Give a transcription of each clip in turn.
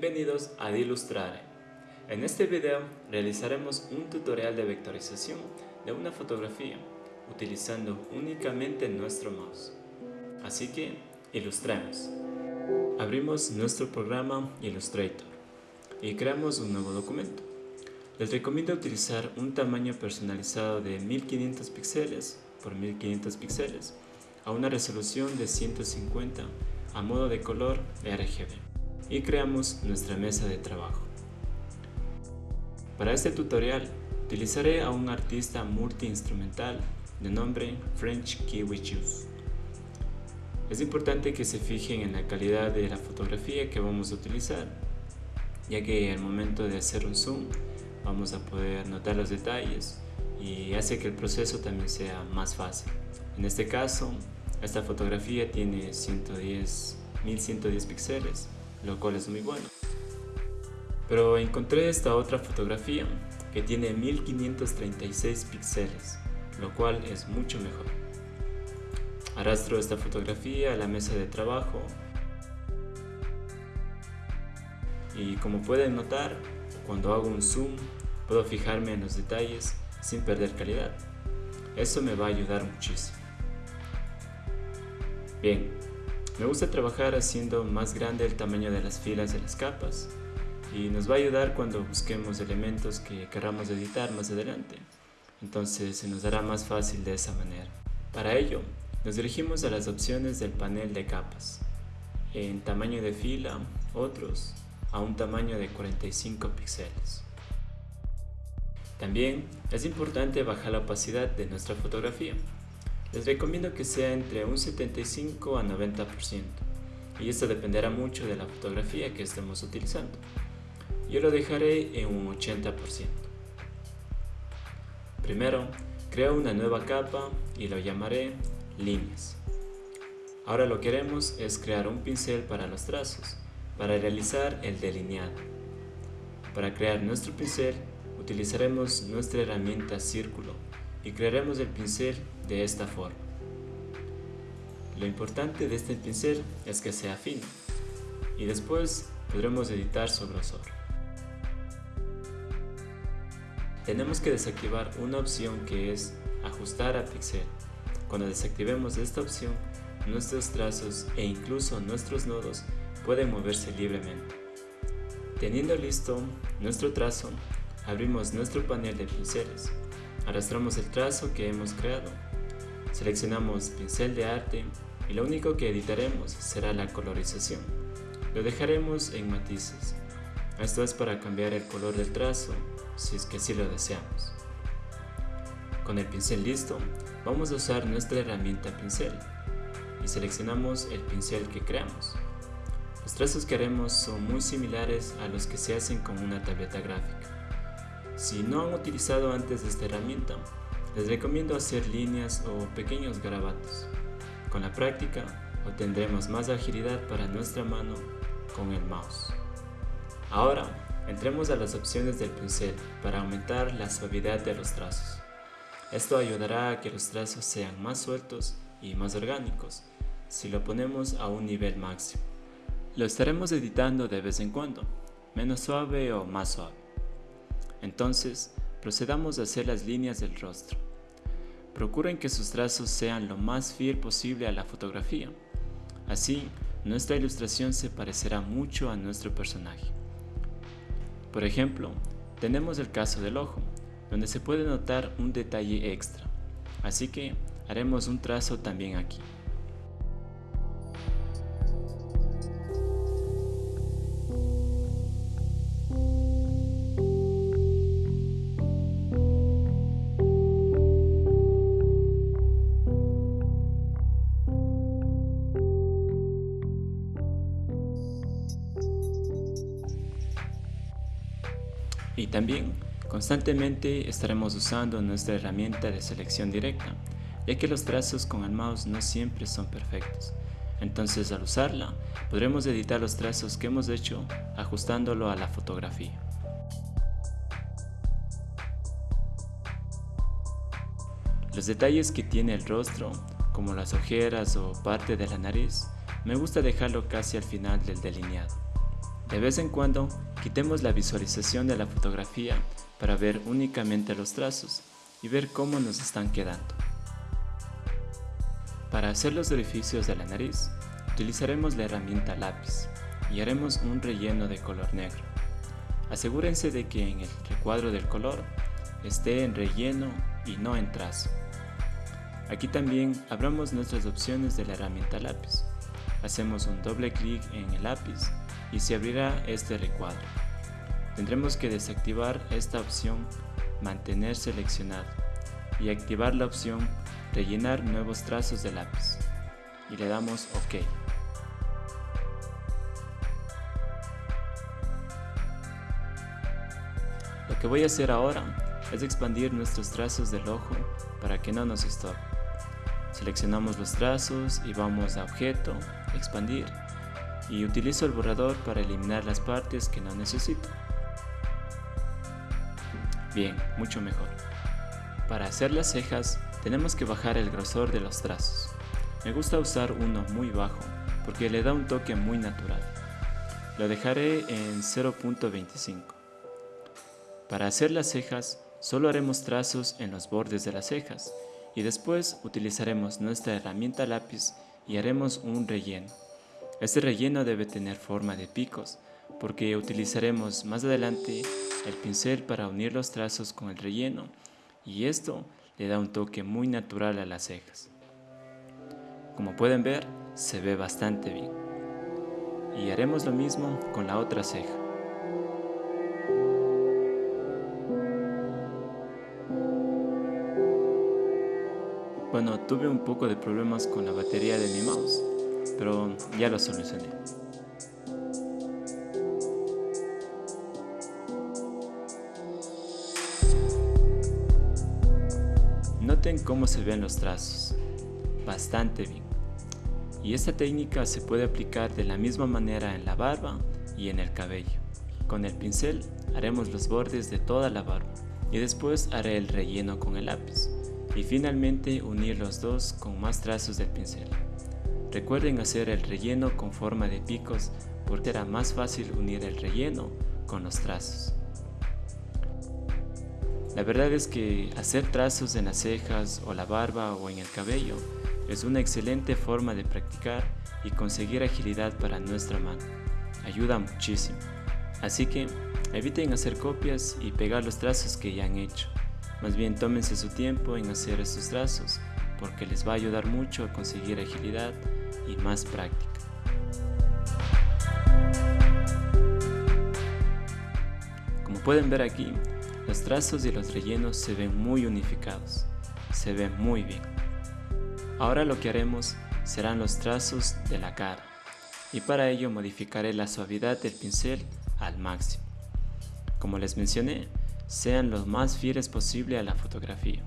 Bienvenidos a Illustrare. En este video realizaremos un tutorial de vectorización de una fotografía utilizando únicamente nuestro mouse. Así que, ilustremos. Abrimos nuestro programa Illustrator y creamos un nuevo documento. Les recomiendo utilizar un tamaño personalizado de 1500 píxeles por 1500 píxeles a una resolución de 150 a modo de color RGB y creamos nuestra mesa de trabajo. Para este tutorial utilizaré a un artista multiinstrumental de nombre French Kiwi Juice. Es importante que se fijen en la calidad de la fotografía que vamos a utilizar, ya que al momento de hacer un zoom vamos a poder notar los detalles y hace que el proceso también sea más fácil. En este caso, esta fotografía tiene 110, 1110 píxeles lo cual es muy bueno. Pero encontré esta otra fotografía que tiene 1536 píxeles, lo cual es mucho mejor. Arrastro esta fotografía a la mesa de trabajo y como pueden notar, cuando hago un zoom puedo fijarme en los detalles sin perder calidad. Eso me va a ayudar muchísimo. Bien, me gusta trabajar haciendo más grande el tamaño de las filas de las capas y nos va a ayudar cuando busquemos elementos que queramos editar más adelante. Entonces se nos dará más fácil de esa manera. Para ello, nos dirigimos a las opciones del panel de capas. En tamaño de fila, otros, a un tamaño de 45 píxeles. También es importante bajar la opacidad de nuestra fotografía les recomiendo que sea entre un 75 a 90% y esto dependerá mucho de la fotografía que estemos utilizando. Yo lo dejaré en un 80%. Primero, creo una nueva capa y lo llamaré líneas. Ahora lo que haremos es crear un pincel para los trazos, para realizar el delineado. Para crear nuestro pincel utilizaremos nuestra herramienta círculo y crearemos el pincel de esta forma. Lo importante de este pincel es que sea fino y después podremos editar su grosor. Tenemos que desactivar una opción que es ajustar a pixel. Cuando desactivemos esta opción, nuestros trazos e incluso nuestros nodos pueden moverse libremente. Teniendo listo nuestro trazo, abrimos nuestro panel de pinceles, arrastramos el trazo que hemos creado Seleccionamos pincel de arte y lo único que editaremos será la colorización. Lo dejaremos en matices. Esto es para cambiar el color del trazo, si es que así lo deseamos. Con el pincel listo, vamos a usar nuestra herramienta pincel y seleccionamos el pincel que creamos. Los trazos que haremos son muy similares a los que se hacen con una tableta gráfica. Si no han utilizado antes esta herramienta, les recomiendo hacer líneas o pequeños garabatos. Con la práctica obtendremos más agilidad para nuestra mano con el mouse. Ahora entremos a las opciones del pincel para aumentar la suavidad de los trazos. Esto ayudará a que los trazos sean más sueltos y más orgánicos si lo ponemos a un nivel máximo. Lo estaremos editando de vez en cuando, menos suave o más suave. Entonces, procedamos a hacer las líneas del rostro. Procuren que sus trazos sean lo más fiel posible a la fotografía. Así, nuestra ilustración se parecerá mucho a nuestro personaje. Por ejemplo, tenemos el caso del ojo, donde se puede notar un detalle extra. Así que haremos un trazo también aquí. También constantemente estaremos usando nuestra herramienta de selección directa, ya que los trazos con el mouse no siempre son perfectos. Entonces al usarla, podremos editar los trazos que hemos hecho ajustándolo a la fotografía. Los detalles que tiene el rostro, como las ojeras o parte de la nariz, me gusta dejarlo casi al final del delineado. De vez en cuando, quitemos la visualización de la fotografía para ver únicamente los trazos y ver cómo nos están quedando. Para hacer los orificios de la nariz, utilizaremos la herramienta lápiz y haremos un relleno de color negro. Asegúrense de que en el recuadro del color esté en relleno y no en trazo. Aquí también abramos nuestras opciones de la herramienta lápiz. Hacemos un doble clic en el lápiz y se abrirá este recuadro. Tendremos que desactivar esta opción mantener seleccionado y activar la opción rellenar nuevos trazos de lápiz y le damos OK. Lo que voy a hacer ahora es expandir nuestros trazos del ojo para que no nos estorbe. Seleccionamos los trazos y vamos a objeto, expandir y utilizo el borrador para eliminar las partes que no necesito. Bien, mucho mejor. Para hacer las cejas tenemos que bajar el grosor de los trazos. Me gusta usar uno muy bajo porque le da un toque muy natural. Lo dejaré en 0.25. Para hacer las cejas solo haremos trazos en los bordes de las cejas y después utilizaremos nuestra herramienta lápiz y haremos un relleno. Este relleno debe tener forma de picos porque utilizaremos más adelante el pincel para unir los trazos con el relleno y esto le da un toque muy natural a las cejas. Como pueden ver, se ve bastante bien. Y haremos lo mismo con la otra ceja. Bueno, tuve un poco de problemas con la batería de mi mouse, pero ya lo solucioné. Noten cómo se ven los trazos, bastante bien. Y esta técnica se puede aplicar de la misma manera en la barba y en el cabello. Con el pincel haremos los bordes de toda la barba y después haré el relleno con el lápiz y finalmente unir los dos con más trazos del pincel. Recuerden hacer el relleno con forma de picos porque será más fácil unir el relleno con los trazos. La verdad es que hacer trazos en las cejas o la barba o en el cabello es una excelente forma de practicar y conseguir agilidad para nuestra mano. Ayuda muchísimo. Así que eviten hacer copias y pegar los trazos que ya han hecho. Más bien tómense su tiempo en hacer estos trazos porque les va a ayudar mucho a conseguir agilidad y más práctica. Como pueden ver aquí, los trazos y los rellenos se ven muy unificados, se ven muy bien. Ahora lo que haremos serán los trazos de la cara y para ello modificaré la suavidad del pincel al máximo. Como les mencioné, sean lo más fieles posible a la fotografía.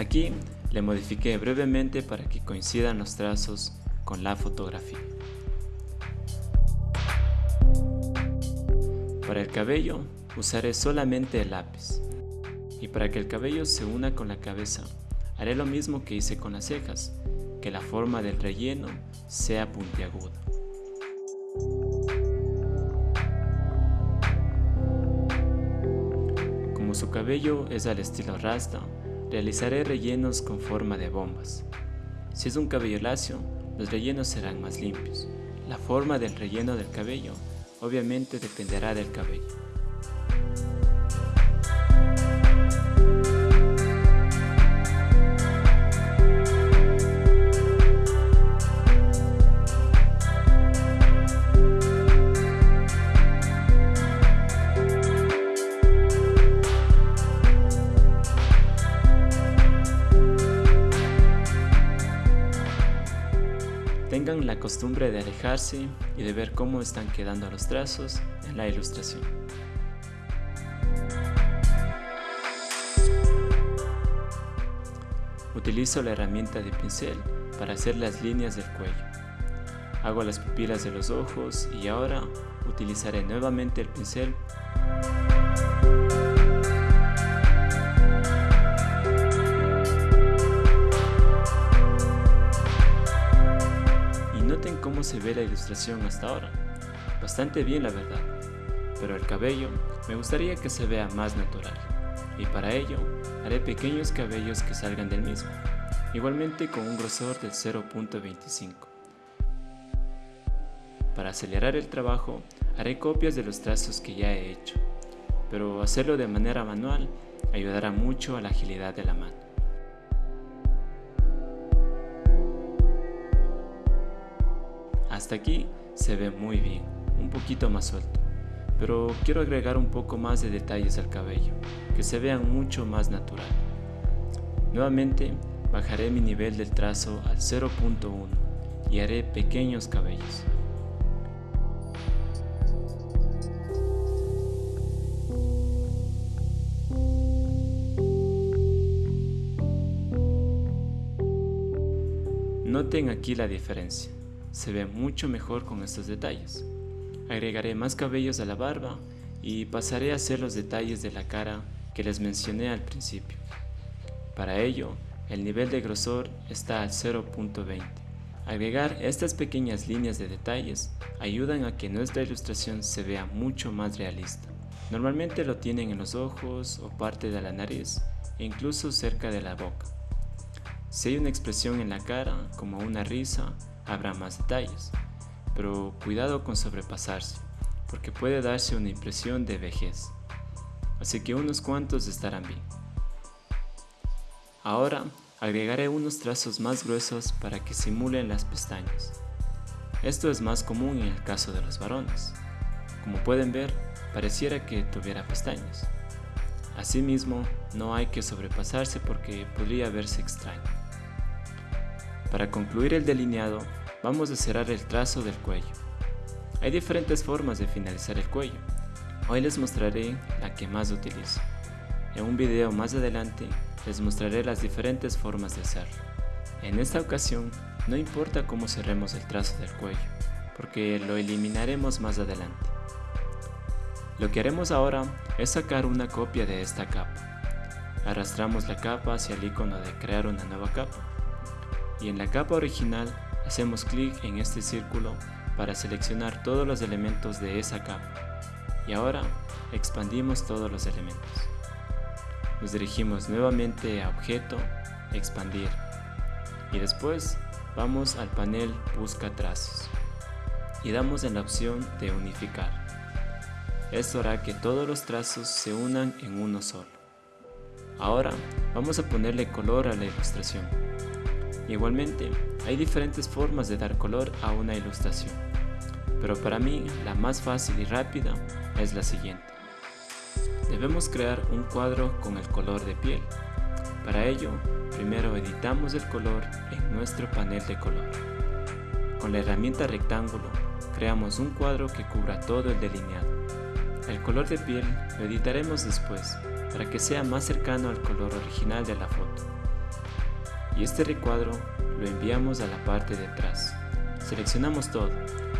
Aquí le modifiqué brevemente para que coincidan los trazos con la fotografía. Para el cabello usaré solamente el lápiz. Y para que el cabello se una con la cabeza, haré lo mismo que hice con las cejas, que la forma del relleno sea puntiaguda. Como su cabello es al estilo rasta, realizaré rellenos con forma de bombas. Si es un cabello lacio, los rellenos serán más limpios. La forma del relleno del cabello obviamente dependerá del cabello. La costumbre de alejarse y de ver cómo están quedando los trazos en la ilustración. Utilizo la herramienta de pincel para hacer las líneas del cuello. Hago las pupilas de los ojos y ahora utilizaré nuevamente el pincel ve la ilustración hasta ahora. Bastante bien la verdad. Pero el cabello me gustaría que se vea más natural. Y para ello haré pequeños cabellos que salgan del mismo. Igualmente con un grosor del 0.25. Para acelerar el trabajo haré copias de los trazos que ya he hecho. Pero hacerlo de manera manual ayudará mucho a la agilidad de la mano. Hasta aquí se ve muy bien, un poquito más suelto, pero quiero agregar un poco más de detalles al cabello, que se vean mucho más natural. Nuevamente bajaré mi nivel del trazo al 0.1 y haré pequeños cabellos. Noten aquí la diferencia se ve mucho mejor con estos detalles. Agregaré más cabellos a la barba y pasaré a hacer los detalles de la cara que les mencioné al principio. Para ello, el nivel de grosor está al 0.20. Agregar estas pequeñas líneas de detalles ayudan a que nuestra ilustración se vea mucho más realista. Normalmente lo tienen en los ojos o parte de la nariz e incluso cerca de la boca. Si hay una expresión en la cara, como una risa habrá más detalles, pero cuidado con sobrepasarse, porque puede darse una impresión de vejez. Así que unos cuantos estarán bien. Ahora agregaré unos trazos más gruesos para que simulen las pestañas. Esto es más común en el caso de los varones. Como pueden ver, pareciera que tuviera pestañas. Asimismo, no hay que sobrepasarse porque podría verse extraño. Para concluir el delineado, vamos a cerrar el trazo del cuello. Hay diferentes formas de finalizar el cuello. Hoy les mostraré la que más utilizo. En un video más adelante les mostraré las diferentes formas de hacerlo. En esta ocasión no importa cómo cerremos el trazo del cuello, porque lo eliminaremos más adelante. Lo que haremos ahora es sacar una copia de esta capa. Arrastramos la capa hacia el icono de crear una nueva capa. Y en la capa original Hacemos clic en este círculo para seleccionar todos los elementos de esa capa. Y ahora expandimos todos los elementos. Nos dirigimos nuevamente a Objeto, Expandir. Y después vamos al panel Busca trazos. Y damos en la opción de Unificar. Esto hará que todos los trazos se unan en uno solo. Ahora vamos a ponerle color a la ilustración. Igualmente, hay diferentes formas de dar color a una ilustración, pero para mí la más fácil y rápida es la siguiente. Debemos crear un cuadro con el color de piel. Para ello, primero editamos el color en nuestro panel de color. Con la herramienta rectángulo, creamos un cuadro que cubra todo el delineado. El color de piel lo editaremos después, para que sea más cercano al color original de la foto y este recuadro lo enviamos a la parte de atrás. Seleccionamos todo,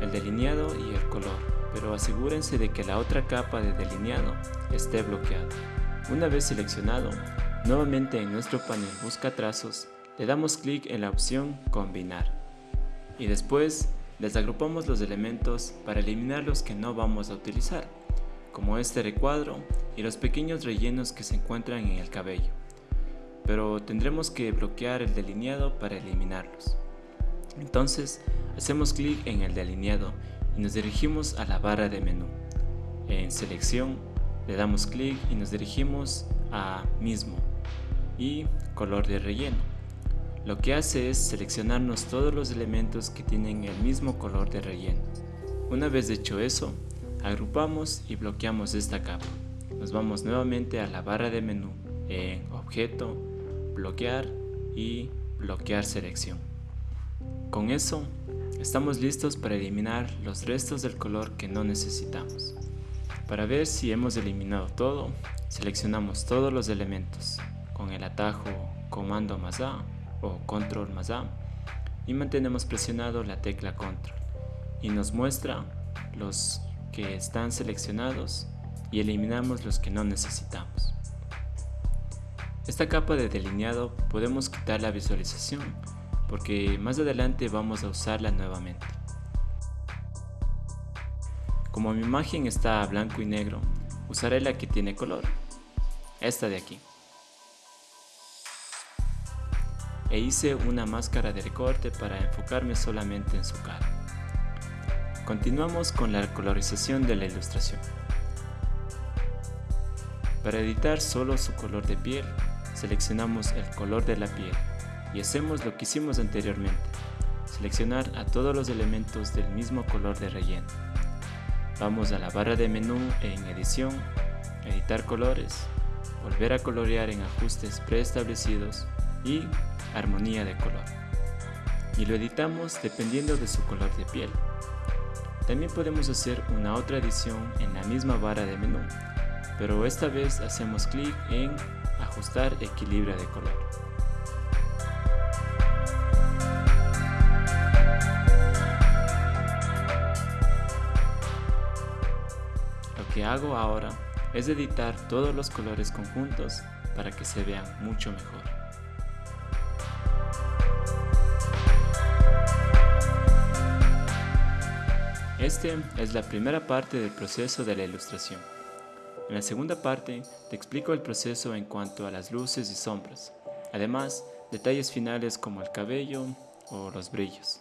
el delineado y el color, pero asegúrense de que la otra capa de delineado esté bloqueada. Una vez seleccionado, nuevamente en nuestro panel Busca trazos, le damos clic en la opción Combinar. Y después desagrupamos los elementos para eliminar los que no vamos a utilizar, como este recuadro y los pequeños rellenos que se encuentran en el cabello pero tendremos que bloquear el delineado para eliminarlos. Entonces, hacemos clic en el delineado y nos dirigimos a la barra de menú. En selección, le damos clic y nos dirigimos a mismo y color de relleno. Lo que hace es seleccionarnos todos los elementos que tienen el mismo color de relleno. Una vez hecho eso, agrupamos y bloqueamos esta capa. Nos vamos nuevamente a la barra de menú en Objeto, bloquear y bloquear selección. Con eso, estamos listos para eliminar los restos del color que no necesitamos. Para ver si hemos eliminado todo, seleccionamos todos los elementos con el atajo Comando más A o Control más A y mantenemos presionado la tecla Control y nos muestra los que están seleccionados y eliminamos los que no necesitamos. Esta capa de delineado podemos quitar la visualización porque más adelante vamos a usarla nuevamente. Como mi imagen está blanco y negro, usaré la que tiene color, esta de aquí. E hice una máscara de recorte para enfocarme solamente en su cara. Continuamos con la colorización de la ilustración. Para editar solo su color de piel, seleccionamos el color de la piel y hacemos lo que hicimos anteriormente, seleccionar a todos los elementos del mismo color de relleno. Vamos a la barra de menú en edición, editar colores, volver a colorear en ajustes preestablecidos y armonía de color. Y lo editamos dependiendo de su color de piel. También podemos hacer una otra edición en la misma barra de menú, pero esta vez hacemos clic en ajustar equilibrio de color. Lo que hago ahora es editar todos los colores conjuntos para que se vean mucho mejor. Este es la primera parte del proceso de la ilustración. En la segunda parte te explico el proceso en cuanto a las luces y sombras, además detalles finales como el cabello o los brillos.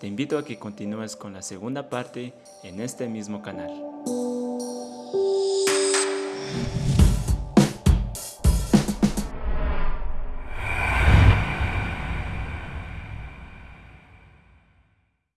Te invito a que continúes con la segunda parte en este mismo canal.